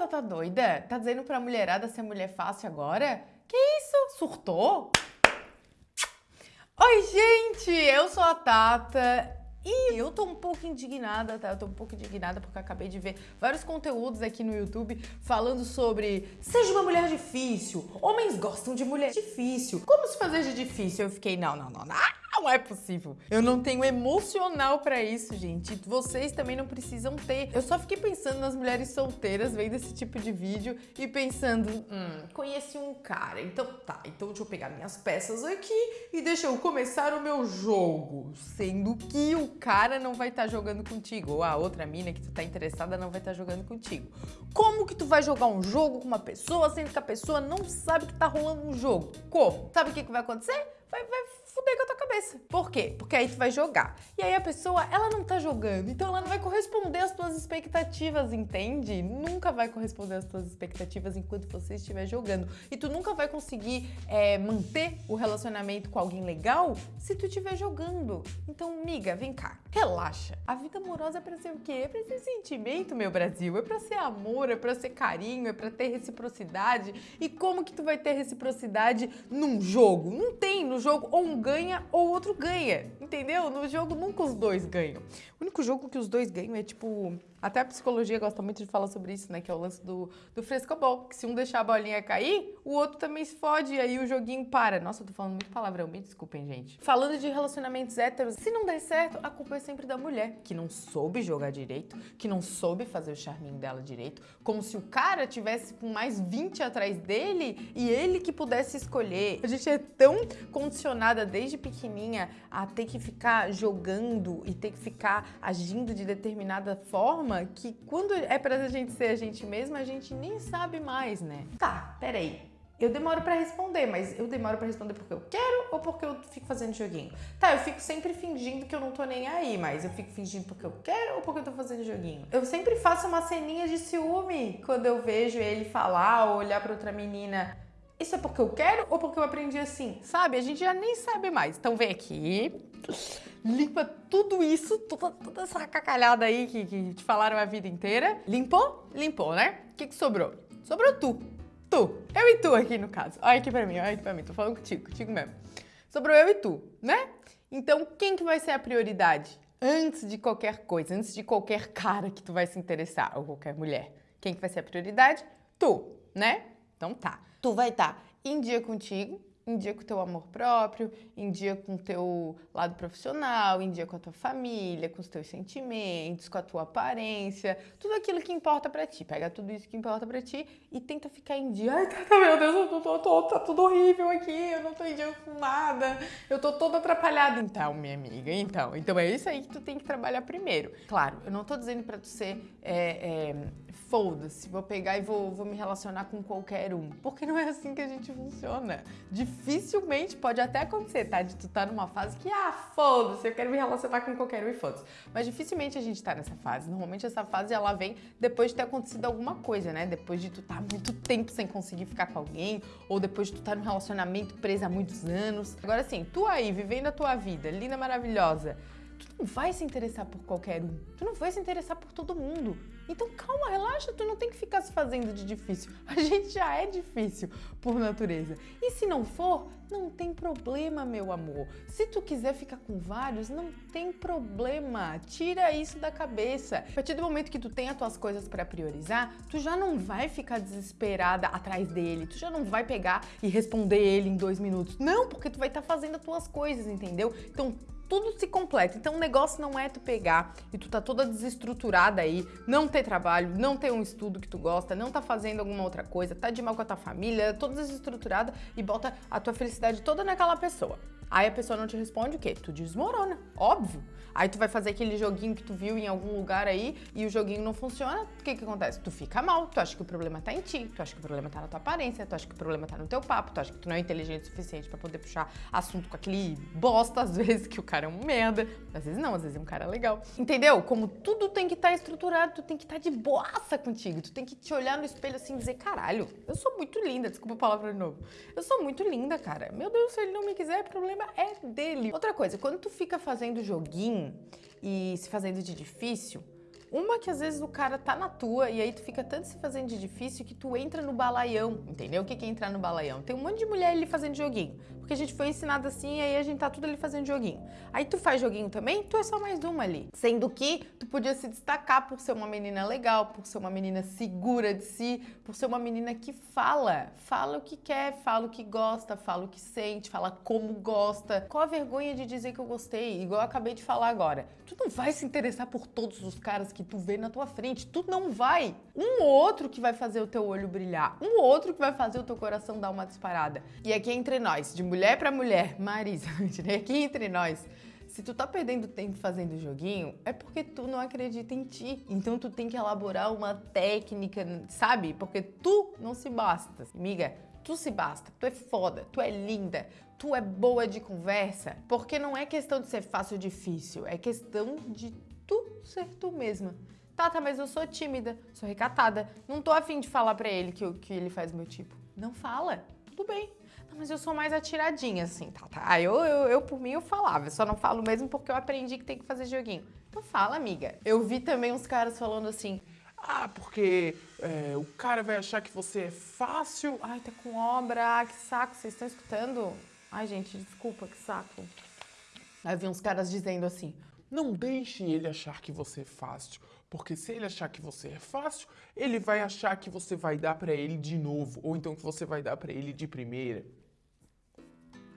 batata doida? Tá dizendo pra mulherada ser mulher fácil agora? Que isso? Surtou? Oi, gente! Eu sou a Tata e eu tô um pouco indignada, tá? Eu tô um pouco indignada porque acabei de ver vários conteúdos aqui no YouTube falando sobre seja uma mulher difícil, homens gostam de mulher difícil, como se fazer de difícil? Eu fiquei, não, não, não, não não é possível. Eu não tenho emocional pra isso, gente. Vocês também não precisam ter. Eu só fiquei pensando nas mulheres solteiras vendo esse tipo de vídeo e pensando, hum, conheci um cara, então tá, então deixa eu pegar minhas peças aqui e deixa eu começar o meu jogo. Sendo que o cara não vai estar tá jogando contigo, ou a outra mina que tu tá interessada não vai estar tá jogando contigo. Como que tu vai jogar um jogo com uma pessoa sendo que a pessoa não sabe que tá rolando um jogo? Como? Sabe o que, que vai acontecer? Vai, vai fuder com a tua cabeça. Por quê? Porque aí tu vai jogar. E aí a pessoa, ela não tá jogando, então ela não vai corresponder às tuas expectativas, entende? Nunca vai corresponder às tuas expectativas enquanto você estiver jogando. E tu nunca vai conseguir é, manter o relacionamento com alguém legal se tu estiver jogando. Então, miga, vem cá, relaxa. A vida amorosa é pra ser o quê? É pra ser sentimento, meu Brasil. É pra ser amor, é pra ser carinho, é pra ter reciprocidade. E como que tu vai ter reciprocidade num jogo? Não tem no jogo ou um ganha ou outro ganha, entendeu? No jogo nunca os dois ganham. O único jogo que os dois ganham é tipo até a psicologia gosta muito de falar sobre isso, né? Que é o lance do, do frescobol. Que se um deixar a bolinha cair, o outro também se fode e aí o joguinho para. Nossa, eu tô falando muito palavrão, me desculpem, gente. Falando de relacionamentos héteros, se não der certo, a culpa é sempre da mulher, que não soube jogar direito, que não soube fazer o charminho dela direito, como se o cara tivesse com mais 20 atrás dele e ele que pudesse escolher. A gente é tão condicionada desde pequenininha a ter que ficar jogando e ter que ficar agindo de determinada forma forma que quando é pra gente ser a gente mesma, a gente nem sabe mais, né? Tá, peraí. Eu demoro para responder, mas eu demoro para responder porque eu quero ou porque eu fico fazendo joguinho? Tá, eu fico sempre fingindo que eu não tô nem aí, mas eu fico fingindo porque eu quero ou porque eu tô fazendo joguinho? Eu sempre faço uma ceninha de ciúme quando eu vejo ele falar ou olhar para outra menina. Isso é porque eu quero ou porque eu aprendi assim? Sabe? A gente já nem sabe mais. Então vem aqui, limpa tudo isso, toda, toda essa cacalhada aí que, que te falaram a vida inteira. Limpou? Limpou, né? O que, que sobrou? Sobrou tu. Tu. Eu e tu aqui no caso. Olha aqui pra mim, olha aqui pra mim. Tô falando contigo, contigo mesmo. Sobrou eu e tu, né? Então quem que vai ser a prioridade? Antes de qualquer coisa, antes de qualquer cara que tu vai se interessar, ou qualquer mulher. Quem que vai ser a prioridade? Tu, né? Então tá. Tu vai estar tá em dia contigo, em dia com o teu amor próprio, em dia com o teu lado profissional, em dia com a tua família, com os teus sentimentos, com a tua aparência, tudo aquilo que importa para ti. Pega tudo isso que importa para ti e tenta ficar em dia. Ai, tá, meu Deus, eu tô, tô, tá tudo horrível aqui, eu não tô em dia com nada, eu tô toda atrapalhada. Então, minha amiga, então, então é isso aí que tu tem que trabalhar primeiro. Claro, eu não tô dizendo para tu ser é, é, foda-se, vou pegar e vou, vou me relacionar com qualquer um, porque não é assim que a gente funciona. Dificilmente pode até acontecer, tá? De tu tá numa fase que, ah, foda-se, eu quero me relacionar com qualquer um e foda-se. Mas dificilmente a gente tá nessa fase. Normalmente essa fase ela vem depois de ter acontecido alguma coisa, né? Depois de tu tá muito tempo sem conseguir ficar com alguém, ou depois de tu tá num relacionamento preso há muitos anos. Agora sim, tu aí, vivendo a tua vida, linda, maravilhosa, tu não vai se interessar por qualquer um. Tu não vai se interessar por todo mundo. Então calma, relaxa, tu não tem que ficar se fazendo de difícil. A gente já é difícil por natureza. E se não for, não tem problema, meu amor. Se tu quiser ficar com vários, não tem problema. Tira isso da cabeça. A partir do momento que tu tem as tuas coisas para priorizar, tu já não vai ficar desesperada atrás dele. Tu já não vai pegar e responder ele em dois minutos. Não, porque tu vai estar tá fazendo as tuas coisas, entendeu? Então tudo se completa. Então o negócio não é tu pegar e tu tá toda desestruturada aí, não ter trabalho, não ter um estudo que tu gosta, não tá fazendo alguma outra coisa, tá de mal com a tua família, toda desestruturada e bota a tua felicidade toda naquela pessoa. Aí a pessoa não te responde o quê? Tu desmorona, óbvio. Aí tu vai fazer aquele joguinho que tu viu em algum lugar aí e o joguinho não funciona, o que que acontece? Tu fica mal, tu acha que o problema tá em ti, tu acha que o problema tá na tua aparência, tu acha que o problema tá no teu papo, tu acha que tu não é inteligente o suficiente para poder puxar assunto com aquele bosta, às vezes que o cara é um merda, às vezes não, às vezes é um cara legal. Entendeu? Como tudo tem que estar tá estruturado, tu tem que estar tá de boaça contigo, tu tem que te olhar no espelho assim e dizer, caralho, eu sou muito linda, desculpa a palavra de novo. Eu sou muito linda, cara. Meu Deus, se ele não me quiser, problema é dele. Outra coisa, quando tu fica fazendo joguinho e se fazendo de difícil, Uma que às vezes o cara tá na tua e aí tu fica tanto se fazendo de difícil que tu entra no balaião, entendeu? O que é entrar no balaião? Tem um monte de mulher ali fazendo joguinho, porque a gente foi ensinado assim e aí a gente tá tudo ali fazendo joguinho. Aí tu faz joguinho também, tu é só mais uma ali. Sendo que tu podia se destacar por ser uma menina legal, por ser uma menina segura de si, por ser uma menina que fala, fala o que quer, fala o que gosta, fala o que sente, fala como gosta. Qual a vergonha de dizer que eu gostei? Igual eu acabei de falar agora. Tu não vai se interessar por todos os caras que tu vê na tua frente. Tu não vai. Um ou outro que vai fazer o teu olho brilhar. Um ou outro que vai fazer o teu coração dar uma disparada. E aqui entre nós, de mulher para mulher, Marisa, aqui entre nós. Se tu tá perdendo tempo fazendo joguinho, é porque tu não acredita em ti. Então tu tem que elaborar uma técnica, sabe? Porque tu não se basta. Amiga, tu se basta. Tu é foda, tu é linda, tu é boa de conversa. Porque não é questão de ser fácil ou difícil, é questão de tu ser tu mesma. Tata, tá, mas eu sou tímida, sou recatada. Não tô afim de falar pra ele que, que ele faz meu tipo. Não fala. Tudo bem. Mas eu sou mais atiradinha, assim, tá, tá. Eu, eu, eu, por mim, eu falava. Eu só não falo mesmo porque eu aprendi que tem que fazer joguinho. Então fala, amiga. Eu vi também uns caras falando assim... Ah, porque é, o cara vai achar que você é fácil. Ai, tá com obra. Ah, que saco. Vocês estão escutando? Ai, gente, desculpa, que saco. Aí vi uns caras dizendo assim... Não deixe ele achar que você é fácil. Porque se ele achar que você é fácil, ele vai achar que você vai dar para ele de novo, ou então que você vai dar para ele de primeira.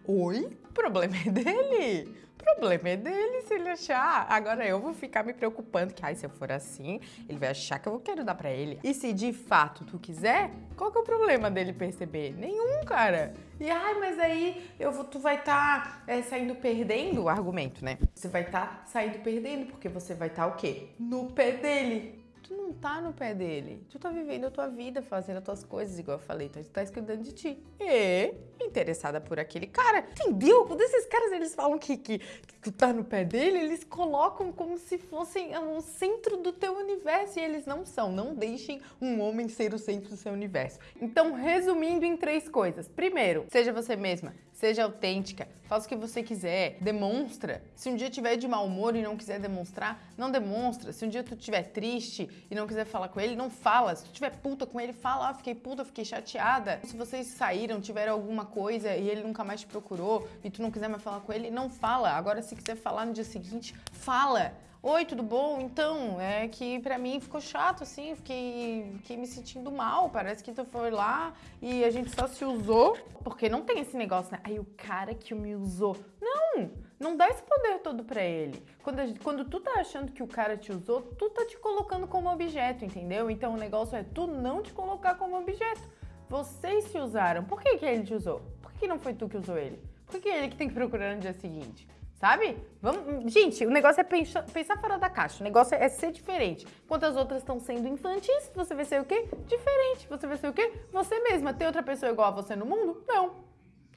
Oi? O problema é dele. O problema é dele se ele achar. Agora eu vou ficar me preocupando que, ai, se eu for assim, ele vai achar que eu quero dar pra ele. E se de fato tu quiser, qual que é o problema dele perceber? Nenhum, cara. E, ai, mas aí eu vou, tu vai estar tá, é, saindo perdendo o argumento, né? Você vai estar tá saindo perdendo, porque você vai estar tá, o quê? No pé dele tu não tá no pé dele. Tu tá vivendo a tua vida, fazendo as tuas coisas, igual eu falei. Então, tu tá cuidando de ti. E interessada por aquele cara. Entendeu? Quando esses caras, eles falam que, que, que tu tá no pé dele, eles colocam como se fossem o centro do teu universo. E eles não são. Não deixem um homem ser o centro do seu universo. Então, resumindo em três coisas. Primeiro, seja você mesma. Seja autêntica, faça o que você quiser, demonstra. Se um dia tiver de mau humor e não quiser demonstrar, não demonstra. Se um dia tu estiver triste e não quiser falar com ele, não fala. Se tu tiver puta com ele, fala, ah, fiquei puta, fiquei chateada. Se vocês saíram, tiveram alguma coisa e ele nunca mais te procurou e tu não quiser mais falar com ele, não fala. Agora, se quiser falar no dia seguinte, fala. Oi, tudo bom? Então, é que pra mim ficou chato, assim, fiquei, fiquei me sentindo mal. Parece que tu foi lá e a gente só se usou. Porque não tem esse negócio, né? Aí o cara que me usou. Não! Não dá esse poder todo pra ele. Quando, quando tu tá achando que o cara te usou, tu tá te colocando como objeto, entendeu? Então o negócio é tu não te colocar como objeto. Vocês se usaram. Por que, que ele te usou? Por que não foi tu que usou ele? Por que ele que tem que procurar no dia seguinte? Sabe? Vamos... Gente, o negócio é pensar, pensar fora da caixa. O negócio é ser diferente. Enquanto as outras estão sendo infantis, você vai ser o quê? Diferente. Você vai ser o quê? Você mesma. Tem outra pessoa igual a você no mundo? Não.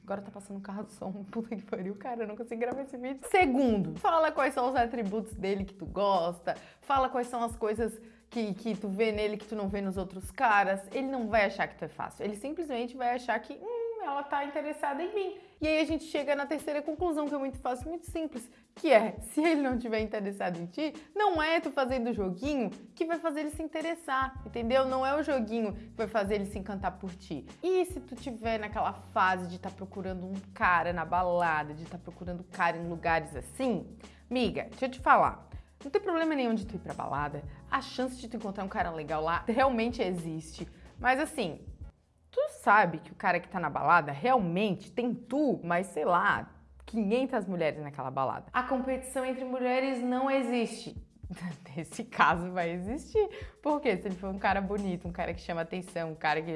Agora tá passando um carro de som. Puta que pariu, cara, eu não consigo gravar esse vídeo. Segundo, fala quais são os atributos dele que tu gosta. Fala quais são as coisas que, que tu vê nele que tu não vê nos outros caras. Ele não vai achar que tu é fácil. Ele simplesmente vai achar que, hum, ela tá interessada em mim. E aí a gente chega na terceira conclusão, que é muito fácil, muito simples, que é, se ele não tiver interessado em ti, não é tu fazendo o joguinho que vai fazer ele se interessar, entendeu? Não é o joguinho que vai fazer ele se encantar por ti. E se tu tiver naquela fase de estar tá procurando um cara na balada, de estar tá procurando cara em lugares assim, miga, deixa eu te falar, não tem problema nenhum de tu ir pra balada, a chance de tu encontrar um cara legal lá realmente existe. Mas assim, sabe que o cara que tá na balada realmente tem tu, mas sei lá, 500 mulheres naquela balada. A competição entre mulheres não existe. Nesse caso vai existir. Porque se ele for um cara bonito, um cara que chama atenção, um cara que.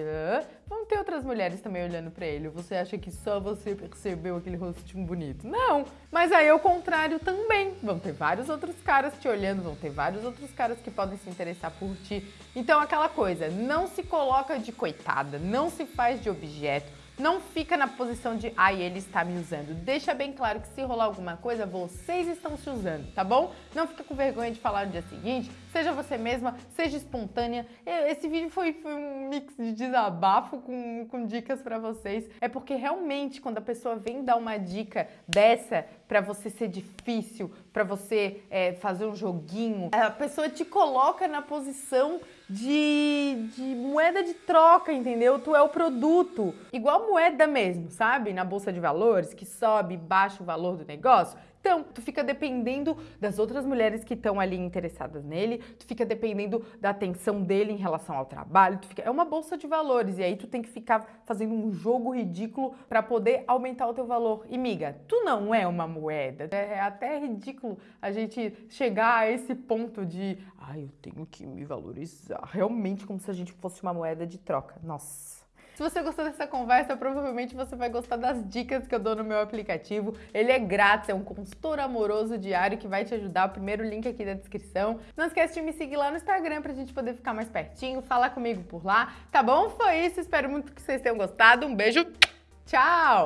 Ter outras mulheres também olhando pra ele. Você acha que só você percebeu aquele rostinho bonito? Não! Mas aí é o contrário também. Vão ter vários outros caras te olhando, vão ter vários outros caras que podem se interessar por ti. Então aquela coisa, não se coloca de coitada, não se faz de objeto Não fica na posição de, ai, ele está me usando. Deixa bem claro que se rolar alguma coisa, vocês estão se usando, tá bom? Não fica com vergonha de falar no dia seguinte. Seja você mesma, seja espontânea. Esse vídeo foi, foi um mix de desabafo com, com dicas para vocês. É porque realmente quando a pessoa vem dar uma dica dessa para você ser difícil, para você é, fazer um joguinho, a pessoa te coloca na posição de, de moeda de troca, entendeu? Tu é o produto. Igual moeda mesmo, sabe? Na bolsa de valores, que sobe e baixa o valor do negócio. Então, tu fica dependendo das outras mulheres que estão ali interessadas nele, tu fica dependendo da atenção dele em relação ao trabalho, fica... é uma bolsa de valores e aí tu tem que ficar fazendo um jogo ridículo para poder aumentar o teu valor. E miga, tu não é uma moeda. É até ridículo a gente chegar a esse ponto de, ah, eu tenho que me valorizar, realmente como se a gente fosse uma moeda de troca. Nossa. Se você gostou dessa conversa, provavelmente você vai gostar das dicas que eu dou no meu aplicativo. Ele é grátis, é um consultor amoroso diário que vai te ajudar. O primeiro link aqui da descrição. Não esquece de me seguir lá no Instagram pra gente poder ficar mais pertinho, falar comigo por lá, tá bom? Foi isso, espero muito que vocês tenham gostado. Um beijo, tchau!